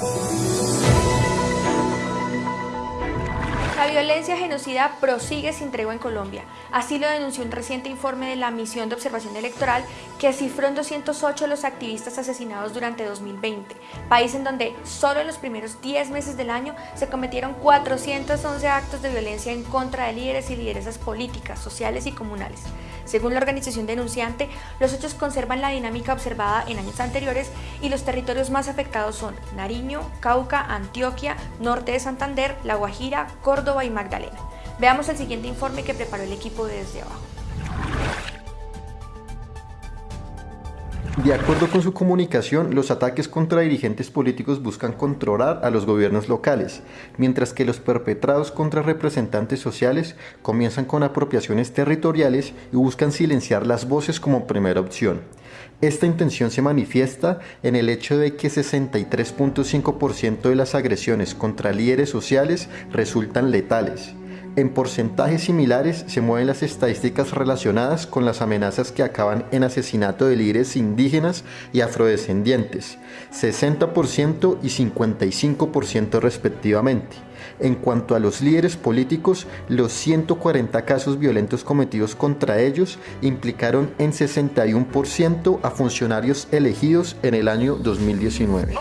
Música violencia genocida prosigue sin tregua en Colombia. Así lo denunció un reciente informe de la Misión de Observación Electoral que cifró en 208 los activistas asesinados durante 2020, país en donde solo en los primeros 10 meses del año se cometieron 411 actos de violencia en contra de líderes y lideresas políticas, sociales y comunales. Según la organización denunciante, los hechos conservan la dinámica observada en años anteriores y los territorios más afectados son Nariño, Cauca, Antioquia, Norte de Santander, La Guajira, Córdoba y Magdalena. Veamos el siguiente informe que preparó el equipo desde abajo. De acuerdo con su comunicación, los ataques contra dirigentes políticos buscan controlar a los gobiernos locales, mientras que los perpetrados contra representantes sociales comienzan con apropiaciones territoriales y buscan silenciar las voces como primera opción. Esta intención se manifiesta en el hecho de que 63.5% de las agresiones contra líderes sociales resultan letales en porcentajes similares se mueven las estadísticas relacionadas con las amenazas que acaban en asesinato de líderes indígenas y afrodescendientes, 60% y 55% respectivamente. En cuanto a los líderes políticos, los 140 casos violentos cometidos contra ellos implicaron en 61% a funcionarios elegidos en el año 2019.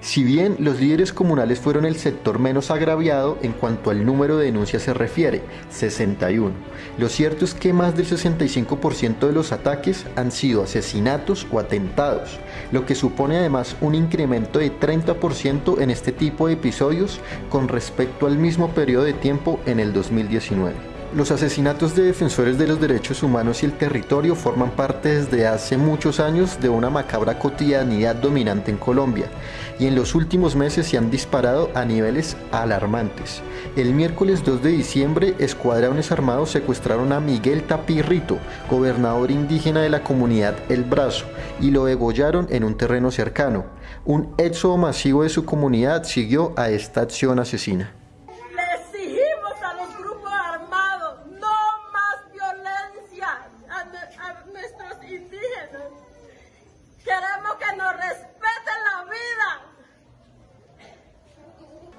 Si bien los líderes comunales fueron el sector menos agraviado en cuanto al número de denuncias se refiere, 61, lo cierto es que más del 65% de los ataques han sido asesinatos o atentados, lo que supone además un incremento de 30% en este tipo de episodios con respecto al mismo periodo de tiempo en el 2019. Los asesinatos de defensores de los derechos humanos y el territorio forman parte desde hace muchos años de una macabra cotidianidad dominante en Colombia y en los últimos meses se han disparado a niveles alarmantes. El miércoles 2 de diciembre, escuadrones armados secuestraron a Miguel Tapirrito, gobernador indígena de la comunidad El Brazo, y lo degollaron en un terreno cercano. Un éxodo masivo de su comunidad siguió a esta acción asesina.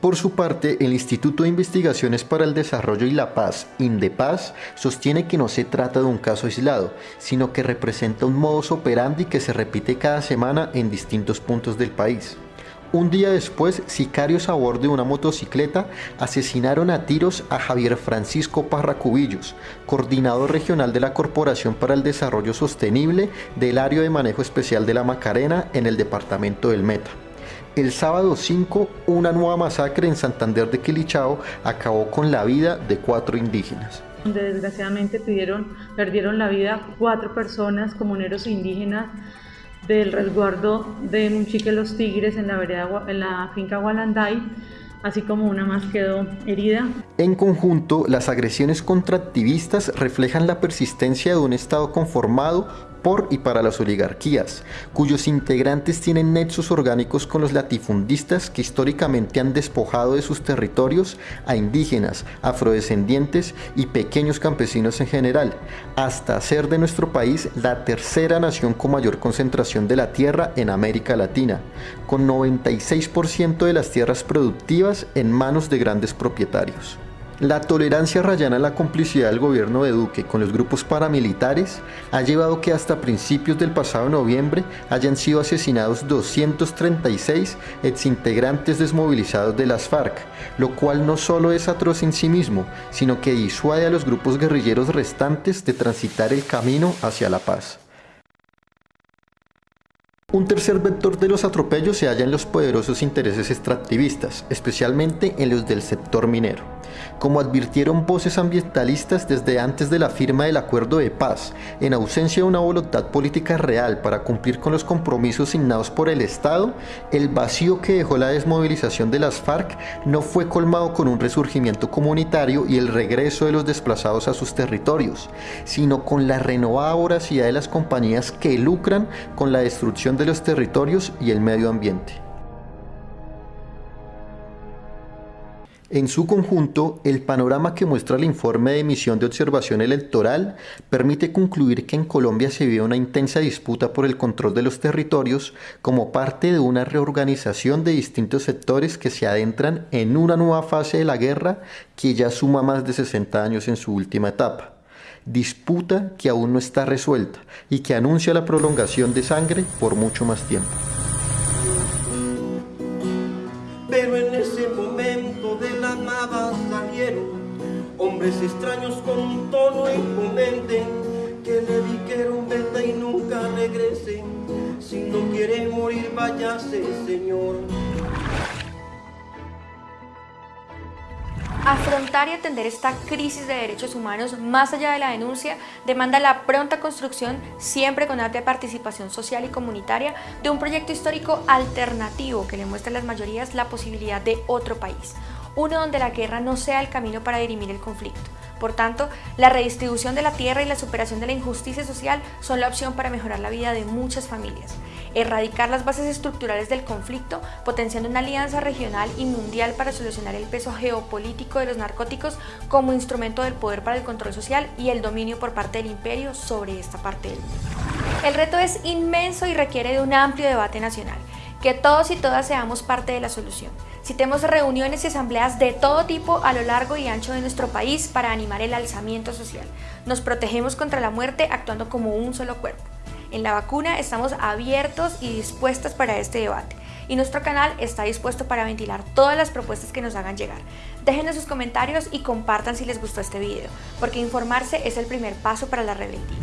Por su parte, el Instituto de Investigaciones para el Desarrollo y la Paz, INDEPAZ, sostiene que no se trata de un caso aislado, sino que representa un modus operandi que se repite cada semana en distintos puntos del país. Un día después, sicarios a bordo de una motocicleta asesinaron a tiros a Javier Francisco Parracubillos, coordinador regional de la Corporación para el Desarrollo Sostenible del Área de Manejo Especial de la Macarena en el departamento del Meta. El sábado 5, una nueva masacre en Santander de Quilichao acabó con la vida de cuatro indígenas. Donde desgraciadamente perdieron la vida cuatro personas comuneros indígenas del resguardo de Munchique Los Tigres en la, vereda, en la finca Gualanday así como una más quedó herida. En conjunto, las agresiones contra activistas reflejan la persistencia de un Estado conformado por y para las oligarquías, cuyos integrantes tienen nexos orgánicos con los latifundistas que históricamente han despojado de sus territorios a indígenas, afrodescendientes y pequeños campesinos en general, hasta hacer de nuestro país la tercera nación con mayor concentración de la tierra en América Latina, con 96% de las tierras productivas en manos de grandes propietarios. La tolerancia rayana en la complicidad del gobierno de Duque con los grupos paramilitares ha llevado que hasta principios del pasado noviembre hayan sido asesinados 236 exintegrantes desmovilizados de las FARC, lo cual no solo es atroz en sí mismo, sino que disuade a los grupos guerrilleros restantes de transitar el camino hacia la paz. Un tercer vector de los atropellos se halla en los poderosos intereses extractivistas, especialmente en los del sector minero. Como advirtieron voces ambientalistas desde antes de la firma del acuerdo de paz, en ausencia de una voluntad política real para cumplir con los compromisos signados por el Estado, el vacío que dejó la desmovilización de las FARC no fue colmado con un resurgimiento comunitario y el regreso de los desplazados a sus territorios, sino con la renovada voracidad de las compañías que lucran con la destrucción de los territorios y el medio ambiente. En su conjunto, el panorama que muestra el informe de misión de observación electoral permite concluir que en Colombia se vive una intensa disputa por el control de los territorios como parte de una reorganización de distintos sectores que se adentran en una nueva fase de la guerra que ya suma más de 60 años en su última etapa. Disputa que aún no está resuelta y que anuncia la prolongación de sangre por mucho más tiempo. Pero en ese momento de la nada salieron hombres extraños con un tono imponente que le dijeron vete y nunca regrese. Si no quiere morir, váyase, Señor. Afrontar y atender esta crisis de derechos humanos más allá de la denuncia demanda la pronta construcción, siempre con alta participación social y comunitaria, de un proyecto histórico alternativo que le muestre a las mayorías la posibilidad de otro país, uno donde la guerra no sea el camino para dirimir el conflicto. Por tanto, la redistribución de la tierra y la superación de la injusticia social son la opción para mejorar la vida de muchas familias. Erradicar las bases estructurales del conflicto, potenciando una alianza regional y mundial para solucionar el peso geopolítico de los narcóticos como instrumento del poder para el control social y el dominio por parte del imperio sobre esta parte del mundo. El reto es inmenso y requiere de un amplio debate nacional que todos y todas seamos parte de la solución. Citemos reuniones y asambleas de todo tipo a lo largo y ancho de nuestro país para animar el alzamiento social. Nos protegemos contra la muerte actuando como un solo cuerpo. En la vacuna estamos abiertos y dispuestas para este debate y nuestro canal está dispuesto para ventilar todas las propuestas que nos hagan llegar. Déjenos sus comentarios y compartan si les gustó este video, porque informarse es el primer paso para la rebeldía.